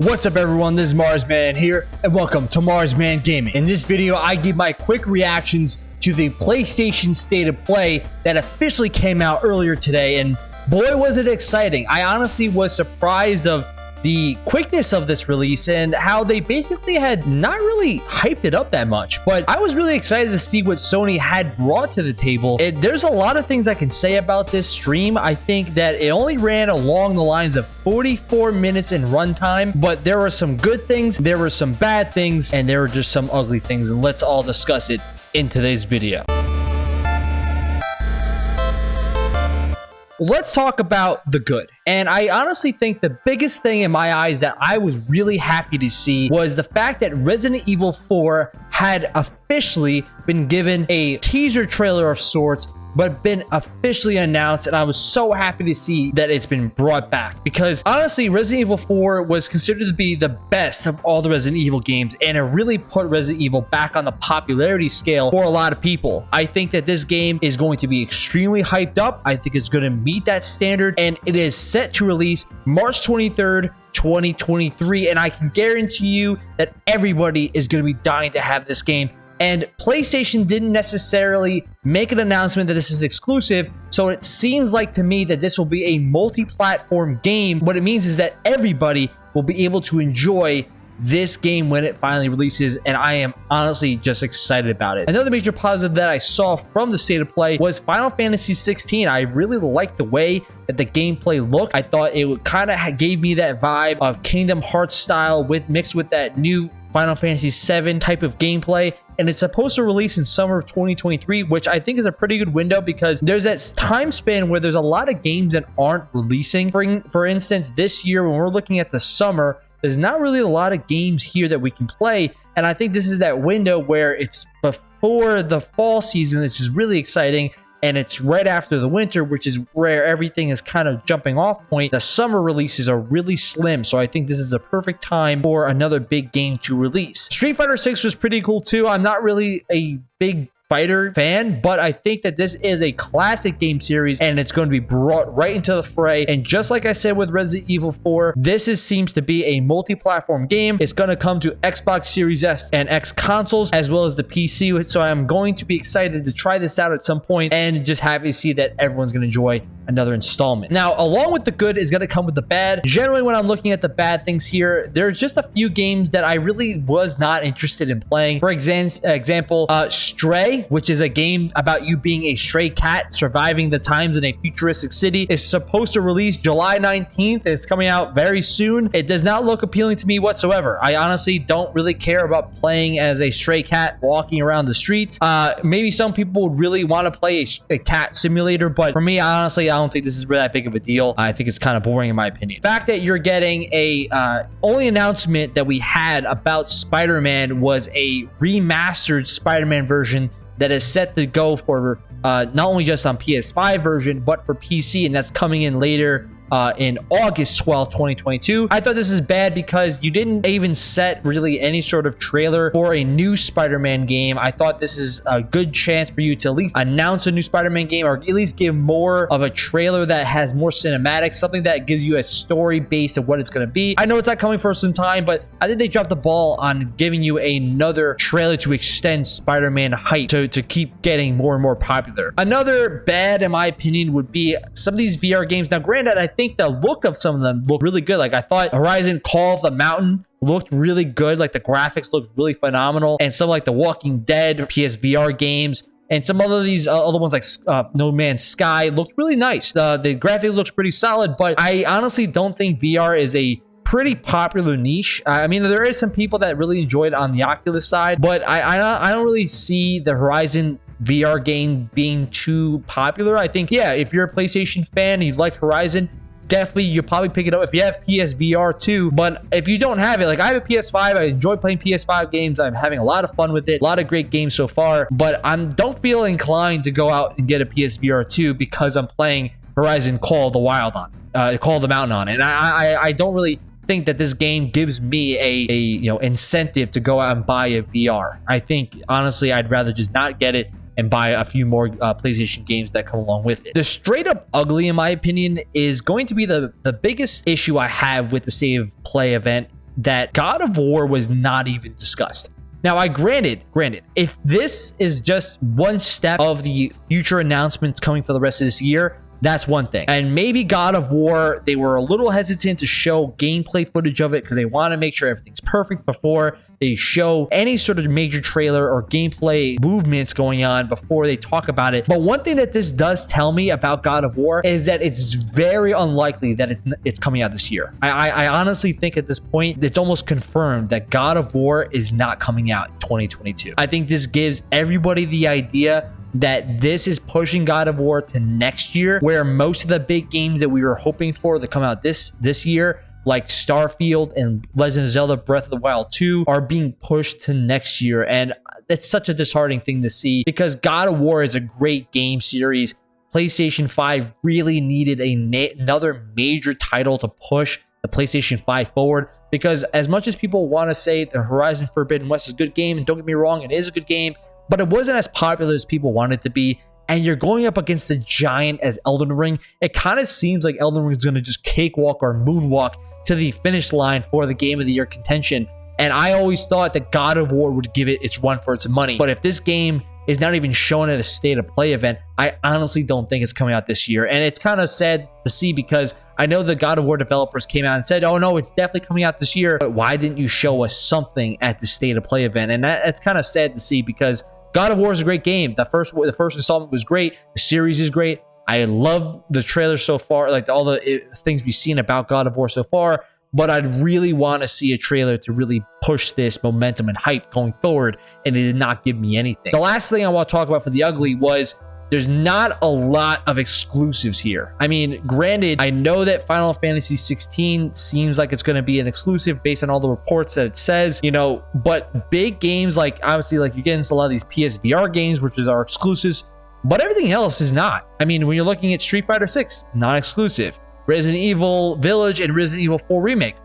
What's up everyone, this is Marsman here, and welcome to Marsman Gaming. In this video, I give my quick reactions to the PlayStation State of Play that officially came out earlier today, and boy was it exciting. I honestly was surprised of the quickness of this release and how they basically had not really hyped it up that much. But I was really excited to see what Sony had brought to the table. It, there's a lot of things I can say about this stream. I think that it only ran along the lines of 44 minutes in runtime, but there were some good things, there were some bad things, and there were just some ugly things. And let's all discuss it in today's video. Let's talk about the good. And I honestly think the biggest thing in my eyes that I was really happy to see was the fact that Resident Evil 4 had officially been given a teaser trailer of sorts but been officially announced and I was so happy to see that it's been brought back because honestly Resident Evil 4 was considered to be the best of all the Resident Evil games and it really put Resident Evil back on the popularity scale for a lot of people. I think that this game is going to be extremely hyped up. I think it's going to meet that standard and it is set to release March 23rd 2023 and I can guarantee you that everybody is going to be dying to have this game and PlayStation didn't necessarily make an announcement that this is exclusive, so it seems like to me that this will be a multi-platform game. What it means is that everybody will be able to enjoy this game when it finally releases and I am honestly just excited about it. Another major positive that I saw from the state of play was Final Fantasy 16. I really liked the way that the gameplay looked. I thought it would kind of gave me that vibe of Kingdom Hearts style with mixed with that new Final Fantasy 7 type of gameplay and it's supposed to release in summer of 2023, which I think is a pretty good window because there's that time span where there's a lot of games that aren't releasing. For, for instance, this year when we're looking at the summer, there's not really a lot of games here that we can play. And I think this is that window where it's before the fall season, which is really exciting and it's right after the winter, which is where everything is kind of jumping off point. The summer releases are really slim, so I think this is a perfect time for another big game to release. Street Fighter 6 was pretty cool too. I'm not really a big fighter fan, but I think that this is a classic game series and it's going to be brought right into the fray. And just like I said with Resident Evil 4, this is, seems to be a multi-platform game. It's going to come to Xbox Series S and X consoles as well as the PC. So I'm going to be excited to try this out at some point and just happy to see that everyone's going to enjoy another installment. Now, along with the good is going to come with the bad. Generally, when I'm looking at the bad things here, there's just a few games that I really was not interested in playing. For example, uh, Stray, which is a game about you being a stray cat surviving the times in a futuristic city, is supposed to release July 19th. It's coming out very soon. It does not look appealing to me whatsoever. I honestly don't really care about playing as a stray cat walking around the streets. Uh, maybe some people would really want to play a, a cat simulator, but for me, honestly, I don't think this is really that big of a deal. I think it's kind of boring in my opinion. The fact that you're getting a uh, only announcement that we had about Spider-Man was a remastered Spider-Man version that is set to go for uh, not only just on PS5 version, but for PC, and that's coming in later uh, in August 12, 2022. I thought this is bad because you didn't even set really any sort of trailer for a new Spider-Man game. I thought this is a good chance for you to at least announce a new Spider-Man game or at least give more of a trailer that has more cinematics, something that gives you a story based of what it's going to be. I know it's not coming for some time, but I think they dropped the ball on giving you another trailer to extend Spider-Man hype to, to keep getting more and more popular. Another bad, in my opinion, would be some of these VR games. Now, granted, I think the look of some of them look really good. Like I thought Horizon Call of the Mountain looked really good. Like the graphics looked really phenomenal. And some like the Walking Dead PSVR games and some other these uh, other ones like uh, No Man's Sky looked really nice. Uh, the graphics looks pretty solid, but I honestly don't think VR is a pretty popular niche. I mean, there is some people that really enjoy it on the Oculus side, but I I, I don't really see the Horizon VR game being too popular. I think, yeah, if you're a PlayStation fan and you like Horizon, definitely you'll probably pick it up if you have PSVR too. But if you don't have it, like I have a PS5, I enjoy playing PS5 games. I'm having a lot of fun with it, a lot of great games so far. But I don't feel inclined to go out and get a PSVR 2 because I'm playing Horizon Call the Wild on, uh, Call the Mountain on, and I, I, I don't really think that this game gives me a, a you know incentive to go out and buy a VR. I think honestly, I'd rather just not get it and buy a few more uh, PlayStation games that come along with it. The straight up ugly, in my opinion, is going to be the, the biggest issue I have with the save play event that God of War was not even discussed. Now, I granted, granted, if this is just one step of the future announcements coming for the rest of this year, that's one thing. And maybe God of War, they were a little hesitant to show gameplay footage of it because they want to make sure everything's perfect before they show any sort of major trailer or gameplay movements going on before they talk about it. But one thing that this does tell me about God of War is that it's very unlikely that it's it's coming out this year. I, I, I honestly think at this point it's almost confirmed that God of War is not coming out in 2022. I think this gives everybody the idea that this is pushing God of War to next year, where most of the big games that we were hoping for to come out this this year, like Starfield and Legend of Zelda Breath of the Wild 2, are being pushed to next year. And it's such a disheartening thing to see because God of War is a great game series. PlayStation 5 really needed a another major title to push the PlayStation 5 forward because as much as people want to say the Horizon Forbidden West is a good game, and don't get me wrong, it is a good game, but it wasn't as popular as people wanted it to be. And you're going up against a giant as Elden Ring. It kind of seems like Elden Ring is going to just cakewalk or moonwalk to the finish line for the game of the year contention. And I always thought that God of War would give it its run for its money. But if this game is not even shown at a state of play event, I honestly don't think it's coming out this year. And it's kind of sad to see because I know the God of War developers came out and said, oh no, it's definitely coming out this year. But why didn't you show us something at the state of play event? And that, that's kind of sad to see because God of War is a great game. The first the first installment was great. The series is great. I love the trailer so far, like all the it, things we've seen about God of War so far. But I'd really want to see a trailer to really push this momentum and hype going forward, and it did not give me anything. The last thing I want to talk about for the ugly was there's not a lot of exclusives here. I mean, granted, I know that Final Fantasy 16 seems like it's going to be an exclusive based on all the reports that it says, you know, but big games like obviously like you get into a lot of these PSVR games, which is our exclusives, but everything else is not. I mean, when you're looking at Street Fighter 6, not exclusive. Resident Evil Village and Resident Evil 4 Remake,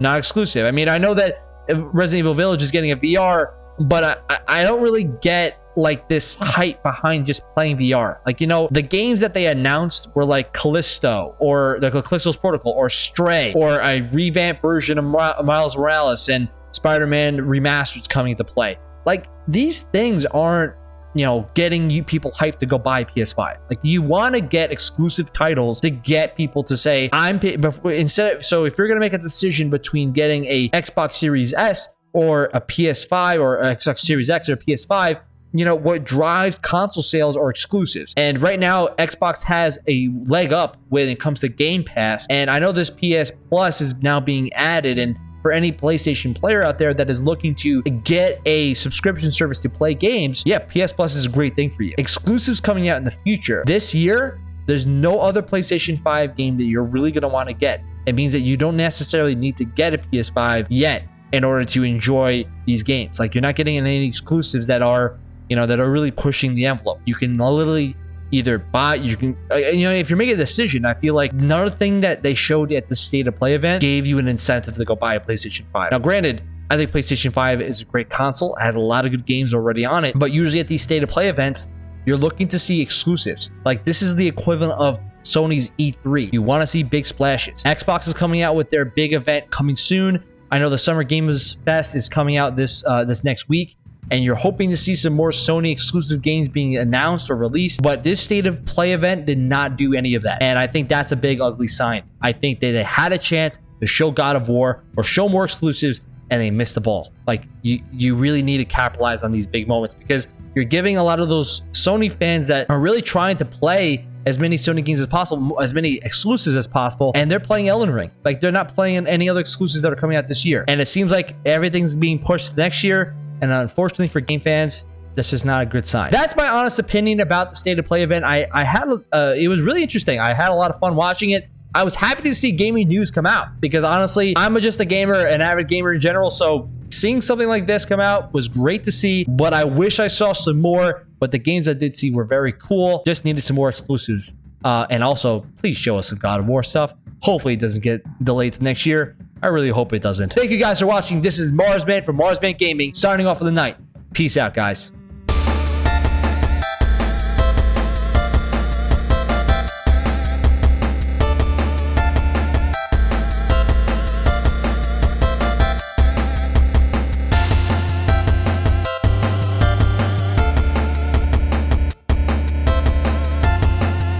not exclusive. I mean, I know that Resident Evil Village is getting a VR, but I, I don't really get like this hype behind just playing VR. Like, you know, the games that they announced were like Callisto or the Callisto's Protocol or Stray or a revamped version of Miles Morales and Spider-Man Remastered coming to play. Like these things aren't you know, getting you people hyped to go buy PS5. Like you want to get exclusive titles to get people to say, I'm instead of, so if you're going to make a decision between getting a Xbox Series S or a PS5 or Xbox Series X or PS5, you know, what drives console sales are exclusives. And right now, Xbox has a leg up when it comes to Game Pass. And I know this PS Plus is now being added. And for any PlayStation player out there that is looking to get a subscription service to play games, yeah, PS Plus is a great thing for you. Exclusives coming out in the future. This year, there's no other PlayStation 5 game that you're really going to want to get. It means that you don't necessarily need to get a PS5 yet in order to enjoy these games. Like you're not getting any exclusives that are you know, that are really pushing the envelope. You can literally either buy, you can, uh, you know, if you're making a decision, I feel like another thing that they showed at the state of play event gave you an incentive to go buy a PlayStation 5. Now, granted, I think PlayStation 5 is a great console, has a lot of good games already on it, but usually at these state of play events, you're looking to see exclusives. Like this is the equivalent of Sony's E3. You want to see big splashes. Xbox is coming out with their big event coming soon. I know the Summer Games Fest is coming out this uh, this next week and you're hoping to see some more Sony exclusive games being announced or released. But this state of play event did not do any of that. And I think that's a big, ugly sign. I think that they had a chance to show God of War or show more exclusives and they missed the ball. Like you, you really need to capitalize on these big moments because you're giving a lot of those Sony fans that are really trying to play as many Sony games as possible, as many exclusives as possible, and they're playing Elden Ring. Like they're not playing any other exclusives that are coming out this year. And it seems like everything's being pushed next year. And unfortunately for game fans, this is not a good sign. That's my honest opinion about the state of play event. I, I had, uh, it was really interesting. I had a lot of fun watching it. I was happy to see gaming news come out because honestly, I'm just a gamer, an avid gamer in general. So seeing something like this come out was great to see, but I wish I saw some more. But the games I did see were very cool. Just needed some more exclusives. Uh, and also, please show us some God of War stuff. Hopefully it doesn't get delayed to next year. I really hope it doesn't. Thank you guys for watching. This is Marsman from Marsman Gaming, signing off for the night. Peace out, guys.